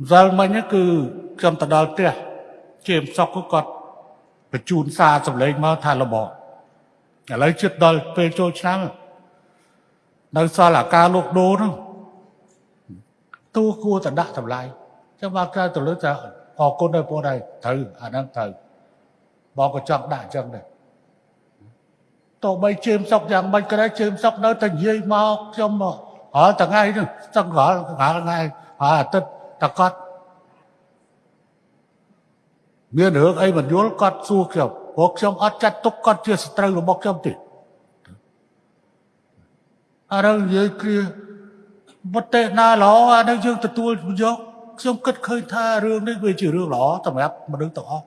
ម្សិលមិញហ្នឹងគឺខ្ញុំទៅដល់ផ្ទះជាមសុកក៏គាត់បញ្ជូនសារសម្លេងមកថារបបឥឡូវជិតដល់ពេលចូលឆ្នាំនៅសល់អាការលោកដូរហ្នឹងទូគួរតែដាក់តម្លៃចាំមកក្រៅទៅលើថាអរគុណដល់បងដែរត្រូវអាហ្នឹងត្រូវបងក៏ចង់ដាក់អញ្ចឹងដែរតោះបីជើមសុកយ៉ាងមិនក៏ដែរជើមសុកនៅតែនិយាយមកខ្ញុំមករាល់ថ្ងៃហ្នឹងសឹងរាល់រាល់ថ្ងៃហើយអាទិត្យ តគាត់មានរឿងអីមិនយល់គាត់សួរខ្ញុំព្រោះខ្ញុំអត់ចាត់ទុកគាត់ជាសត្រូវរបស់ខ្ញុំទេអារឿងនិយាយគ្រាវត្តេណាល្អអានឹងយើងទទួលយកខ្ញុំគិតឃើញថារឿងនេះវាជារឿងល្អសម្រាប់មនុស្សទាំងអស់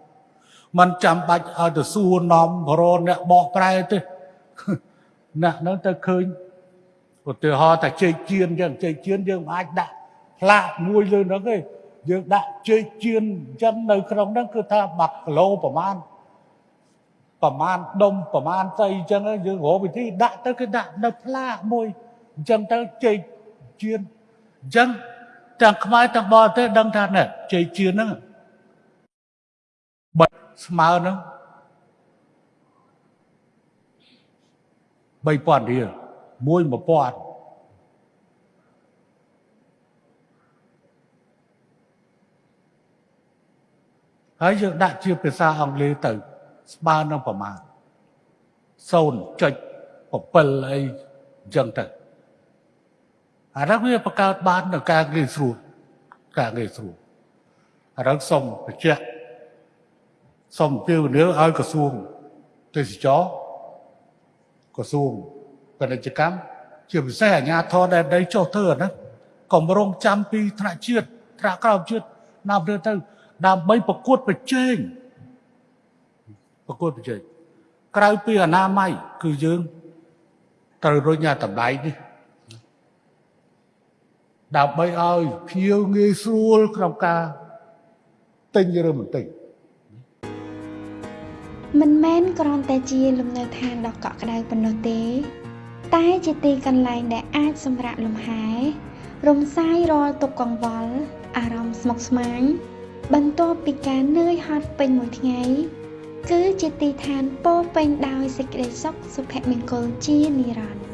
มันចាំបាច់ឲ្យទៅសួរនាំរនអ្នកបកប្រែទេអ្នកនឹងទៅឃើញឧទាហរណ៍តែជ័យជៀនចឹងជ័យជៀនយើងមិនអាចដាក់ ផ្លាកមួយលើហ្នឹងទេយើងដាក់ជ័យជៀនចឹងនៅក្នុងហ្នឹងគឺថា1គីឡូប្រមាណប្រមាណដុំប្រមាណស្អីចឹងយើងរកវិធីដាក់ទៅគឺដាក់នៅផ្លាកមួយអញ្ចឹងទៅជ័យជៀនអញ្ចឹងទាំងខ្មែរទាំងបរទេសដឹងថាណែជ័យជឿនហ្នឹងបាច់ស្មើហ្នឹង3000រៀលមួយ1000 ហើយយើងដាក់ជាភាសាអង់គ្លេសទៅ ស្មើនឹងប្រមាណ0.7អីអញ្ចឹងទៅអានោះវាបង្កើតបាននៅការងាយស្រួលការងាយស្រួលអានោះសូមបញ្ជាក់សូមពៀវនាឲ្យក្រសួងទេសចរក្រសួងពាណិជ្ជកម្មជាពិសេសអាជ្ញាធរដែលដីចុះធ្វើអាហ្នឹងកុំរងចាំពីថ្នាក់ជាតិថ្នាក់ក្រោមជាតិណាប់ទៅទៅ ដើម្បីប្រកួតប្រជែងប្រកួតប្រជែងក្រៅពីអនាម័យគឺយើងត្រូវរុញអាតម្លៃនេះដើម្បីឲ្យភៀវងាយស្រួលក្នុងការទិញឬមិនទិញមិនមែនគ្រាន់តែជាលំនៅឋានដ៏កក់ក្ដៅប៉ុណ្ណោះទេ តែជាទីកន្លែងដែលអាចសម្រាកលំហែរំសាយរាល់ទុក្ខកង្វល់អារម្មណ៍ស្មុគស្មាញ បន្ទាប់ពីការនឿយហត់ពេញមួយថ្ងៃគឺជាទីឋានពោរពេញដោយសេចក្តីសុខសុភមង្គលជានិរន្តរ៍